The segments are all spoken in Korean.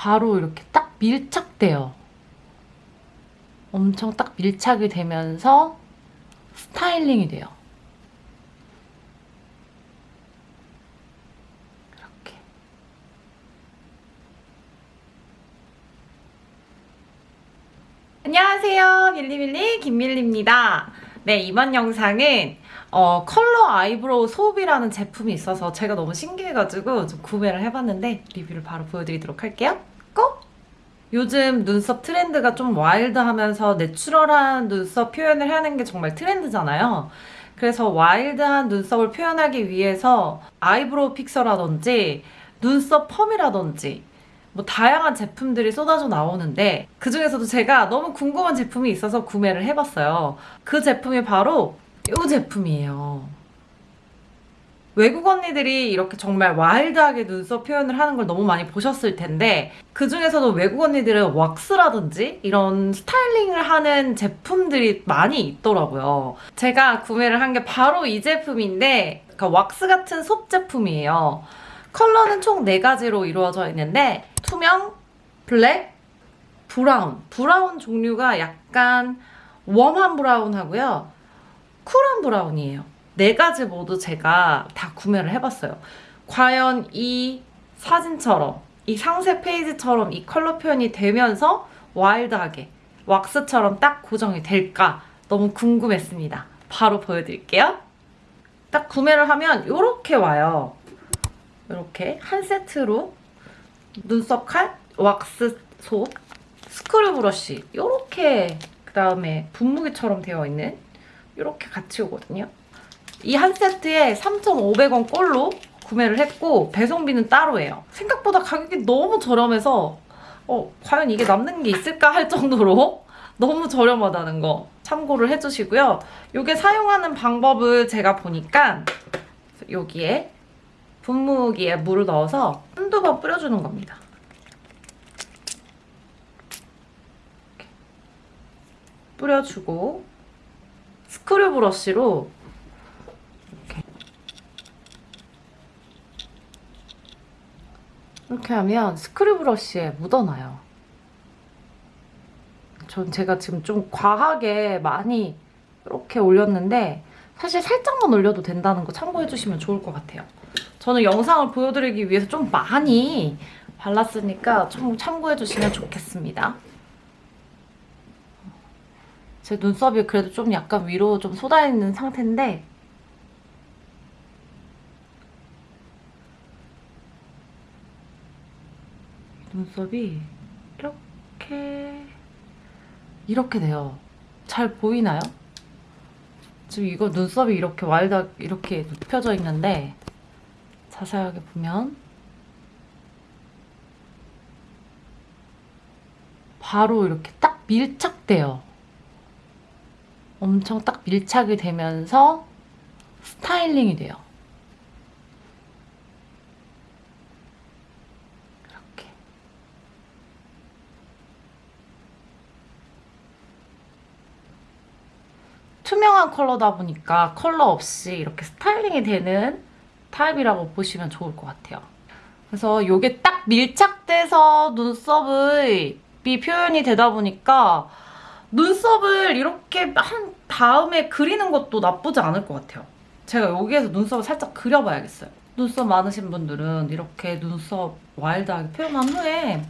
바로 이렇게 딱 밀착돼요. 엄청 딱 밀착이 되면서 스타일링이 돼요. 이렇게. 안녕하세요. 밀리밀리 김밀리입니다. 네, 이번 영상은 어, 컬러 eyebrow soap이라는 제품이 있어서 제가 너무 신기해가지고 좀 구매를 해봤는데 리뷰를 바로 보여드리도록 할게요. Go! 요즘 눈썹 트렌드가 좀 와일드하면서 natural한 눈썹 표현을 하는 게 정말 트렌드잖아요. 그래서 와일드한 눈썹을 표현하기 위해서 eyebrow fixer라든지 눈썹 펌이라든지 뭐 다양한 제품들이 쏟아져 나오는데 그 중에서도 제가 너무 궁금한 제품이 있어서 구매를 해봤어요. 그 제품이 바로 이 제품이에요. 외국 언니들이 이렇게 정말 와일드하게 눈썹 표현을 하는 걸 너무 많이 보셨을 텐데 그 중에서도 외국 언니들은 왁스라든지 이런 스타일링을 하는 제품들이 많이 있더라고요. 제가 구매를 한 게 바로 이 제품인데 그러니까 왁스 같은 soap 제품이에요. 컬러는 총 4가지로 이루어져 있는데 투명, 블랙, brown. Brown 종류가 약간 warm한 brown하고요. cool한 brown이에요. 네 가지 모두 제가 다 구매를 해봤어요. 과연 이 사진처럼 이 상세 페이지처럼 이 컬러 표현이 되면서 와일드하게 왁스처럼 딱 고정이 될까 너무 궁금했습니다. 바로 보여드릴게요. 딱 구매를 하면 이렇게 와요. 이렇게 한 세트로 눈썹 칼, 왁스 소, 스크류 브러쉬 이렇게 그 다음에 분무기처럼 되어 있는 이렇게 같이 오거든요. 이 한 세트에 3,500원 꼴로 구매를 했고 배송비는 따로예요. 생각보다 가격이 너무 저렴해서 어, 과연 이게 남는 게 있을까 할 정도로 너무 저렴하다는 거 참고를 해주시고요. 이게 사용하는 방법을 제가 보니까 여기에 분무기에 물을 넣어서 한두 번 뿌려주는 겁니다. 뿌려주고 스크류 브러쉬로 이렇게 이렇게 하면 스크류 브러쉬에 묻어나요. 전 제가 지금 좀 과하게 많이 이렇게 올렸는데 사실 살짝만 올려도 된다는 거 참고해주시면 좋을 것 같아요. 저는 영상을 보여드리기 위해서 좀 많이 발랐으니까 좀 참고해주시면 좋겠습니다. 제 눈썹이 그래도 좀 약간 위로 좀 쏟아있는 상태인데 눈썹이 이렇게 이렇게 돼요. 잘 보이나요? 지금 이거 눈썹이 이렇게 와일드 이렇게 눕혀져 있는데 자세하게 보면 바로 이렇게 딱 밀착돼요. 엄청 딱 밀착이 되면서 스타일링이 돼요. 투명한 컬러다 보니까 컬러 없이 이렇게 스타일링이 되는 타입이라고 보시면 좋을 것 같아요. 그래서 이게 딱 밀착돼서 눈썹의 이 표현이 되다 보니까 눈썹을 이렇게 한 다음에 그리는 것도 나쁘지 않을 것 같아요. 제가 여기에서 눈썹을 살짝 그려봐야겠어요. 눈썹 많으신 분들은 이렇게 눈썹 와일드하게 표현한 후에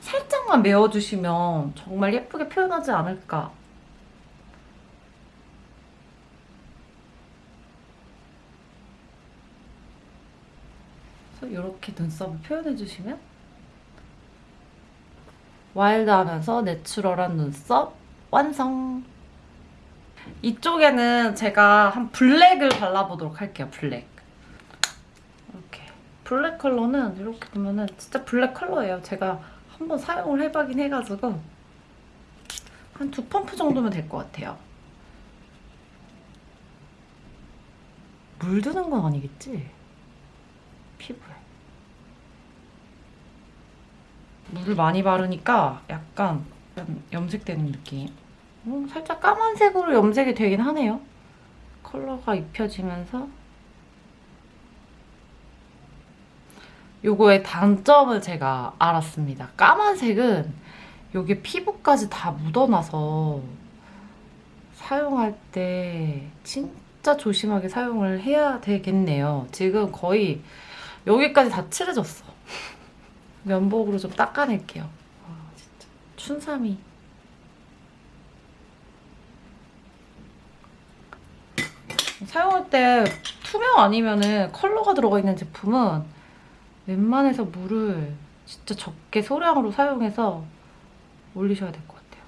살짝만 메워주시면 정말 예쁘게 표현하지 않을까 그래서 이렇게 눈썹을 표현해주시면 와일드하면서 내추럴한 눈썹 완성! 이쪽에는 제가 한 블랙을 발라보도록 할게요, 블랙. 이렇게. 블랙 컬러는 이렇게 보면은 진짜 블랙 컬러예요. 제가 한번 사용을 해보긴 해가지고 한 두 펌프 정도면 될 것 같아요. 물드는 건 아니겠지? 피부에. 물을 많이 바르니까 약간 염색되는 느낌. 음, 살짝 까만색으로 염색이 되긴 하네요. 컬러가 입혀지면서 요거의 단점을 제가 알았습니다. 까만색은 여기 피부까지 다 묻어나서 사용할 때 진짜 조심하게 사용을 해야 되겠네요. 지금 거의 여기까지 다 칠해졌어. 면봉으로 좀 닦아낼게요. 아, 진짜. 춘삼이. 사용할 때 투명 아니면은 컬러가 들어가 있는 제품은 웬만해서 물을 진짜 적게 소량으로 사용해서 올리셔야 될 것 같아요.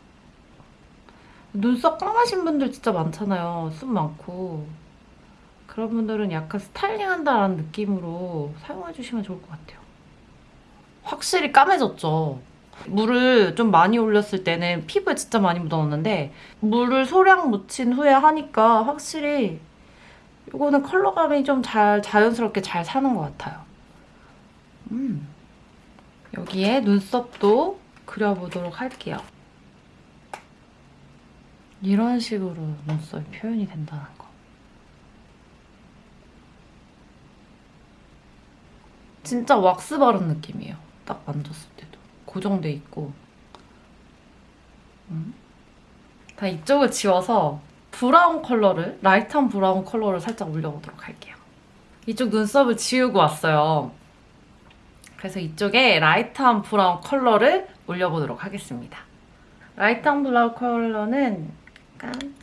눈썹 까마신 분들 진짜 많잖아요. 숱 많고. 그런 분들은 약간 스타일링 한다라는 느낌으로 사용해주시면 좋을 것 같아요. 확실히 까매졌죠. 물을 좀 많이 올렸을 때는 피부에 진짜 많이 묻어났는데 물을 소량 묻힌 후에 하니까 확실히 이거는 컬러감이 좀 잘 자연스럽게 잘 사는 것 같아요. 음. 여기에 눈썹도 그려보도록 할게요. 이런 식으로 눈썹이 표현이 된다는 거. 진짜 왁스 바른 느낌이에요. 딱 만졌을 때도. 고정돼 있고. 음. 다 이쪽을 지워서 브라운 컬러를, light한 브라운 컬러를 살짝 올려보도록 할게요. 이쪽 눈썹을 지우고 왔어요. 그래서 이쪽에 light한 브라운 컬러를 올려보도록 하겠습니다. light한 브라운 컬러는 약간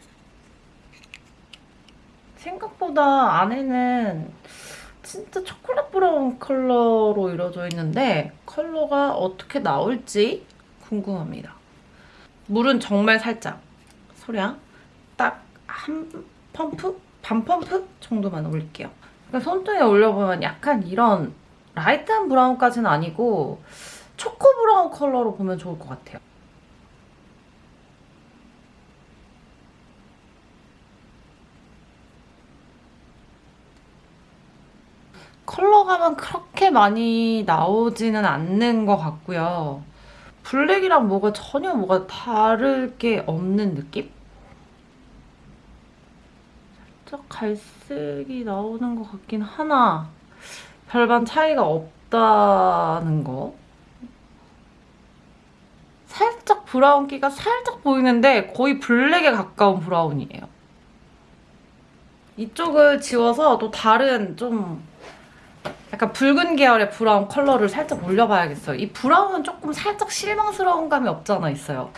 생각보다 안에는 진짜 초콜릿 브라운 컬러로 이루어져 있는데 컬러가 어떻게 나올지 궁금합니다. 물은 정말 살짝 소량 딱 한 펌프? 반 펌프 정도만 올릴게요. 그러니까 손등에 올려보면 약간 이런 light한 브라운까지는 아니고 초코 브라운 컬러로 보면 좋을 것 같아요. 컬러감은 그렇게 많이 나오지는 않는 것 같고요. 블랙이랑 뭐가 전혀 뭐가 다를 게 없는 느낌? 살짝 갈색이 나오는 것 같긴 하나 별반 차이가 없다는 거. 살짝 브라운기가 살짝 보이는데 거의 블랙에 가까운 브라운이에요. 이쪽을 지워서 또 다른 좀 약간 붉은 계열의 브라운 컬러를 살짝 올려봐야겠어요. 이 브라운은 조금 살짝 실망스러운 감이 없잖아 있어요.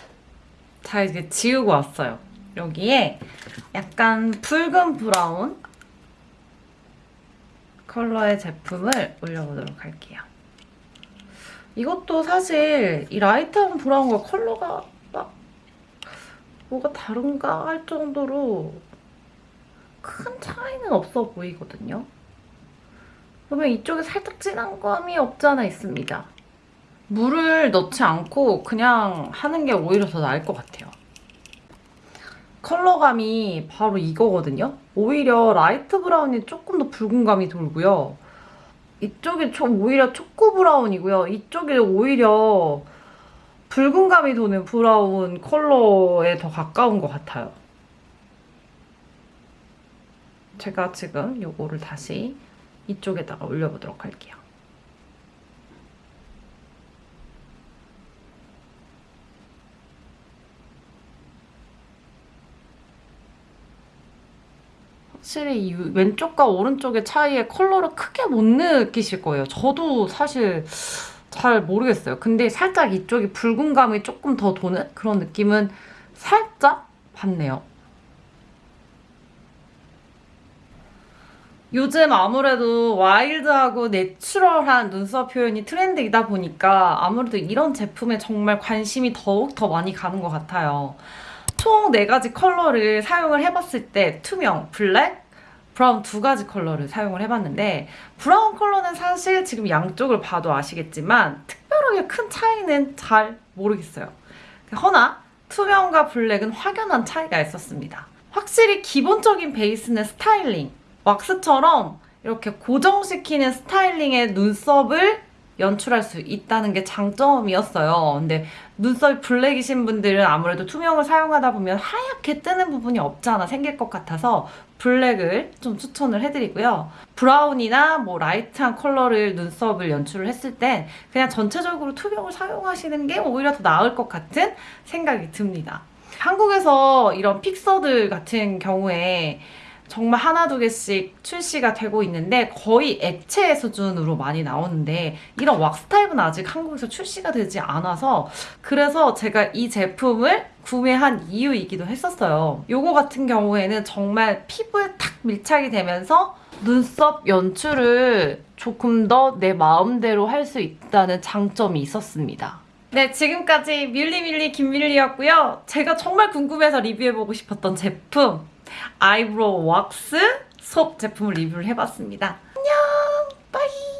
자 이제 지우고 왔어요. 여기에 약간 붉은 브라운 컬러의 제품을 올려보도록 할게요. 이것도 사실 이 light한 브라운과 컬러가 막 뭐가 다른가 할 정도로 큰 차이는 없어 보이거든요. 그러면 이쪽에 살짝 진한 감이 없지 않아 있습니다. 물을 넣지 않고 그냥 하는 게 오히려 더 나을 것 같아요. 컬러감이 바로 이거거든요. 오히려 light brown이 조금 더 붉은 감이 돌고요. 이쪽이 좀 오히려 초코 브라운이고요. 이쪽이 오히려 붉은 감이 도는 브라운 컬러에 더 가까운 것 같아요. 제가 지금 이거를 다시 이쪽에다가 올려보도록 할게요. 확실히 이 왼쪽과 오른쪽의 차이의 컬러를 크게 못 느끼실 거예요. 저도 사실 잘 모르겠어요. 근데 살짝 이쪽이 붉은 감이 조금 더 도는 그런 느낌은 살짝 받네요. 요즘 아무래도 와일드하고 내추럴한 눈썹 표현이 트렌드이다 보니까 아무래도 이런 제품에 정말 관심이 더욱 더 많이 가는 것 같아요. 총 4가지 컬러를 사용을 해봤을 때 투명, 블랙, 브라운 두 가지 컬러를 사용을 해봤는데 브라운 컬러는 사실 지금 양쪽을 봐도 아시겠지만 특별하게 큰 차이는 잘 모르겠어요. 허나 투명과 블랙은 확연한 차이가 있었습니다. 확실히 기본적인 베이스는 스타일링, 왁스처럼 이렇게 고정시키는 스타일링의 눈썹을 연출할 수 있다는 게 장점이었어요. 근데 눈썹이 블랙이신 분들은 아무래도 투명을 사용하다 보면 하얗게 뜨는 부분이 없지 않아 생길 것 같아서 블랙을 좀 추천을 해드리고요. 브라운이나 뭐 light한 컬러를 눈썹을 연출을 했을 땐 그냥 전체적으로 투명을 사용하시는 게 오히려 더 나을 것 같은 생각이 듭니다. 한국에서 이런 픽서들 같은 경우에 정말 하나 두 개씩 출시가 되고 있는데 거의 액체 수준으로 많이 나오는데 이런 왁스 타입은 아직 한국에서 출시가 되지 않아서 그래서 제가 이 제품을 구매한 이유이기도 했었어요. 요거 같은 경우에는 정말 피부에 탁 밀착이 되면서 눈썹 연출을 조금 더 내 마음대로 할 수 있다는 장점이 있었습니다. 네, 지금까지 밀리밀리 김밀리였고요. 제가 정말 궁금해서 리뷰해보고 싶었던 제품 eyebrow wax soap 제품을 리뷰를 해봤습니다. 안녕 bye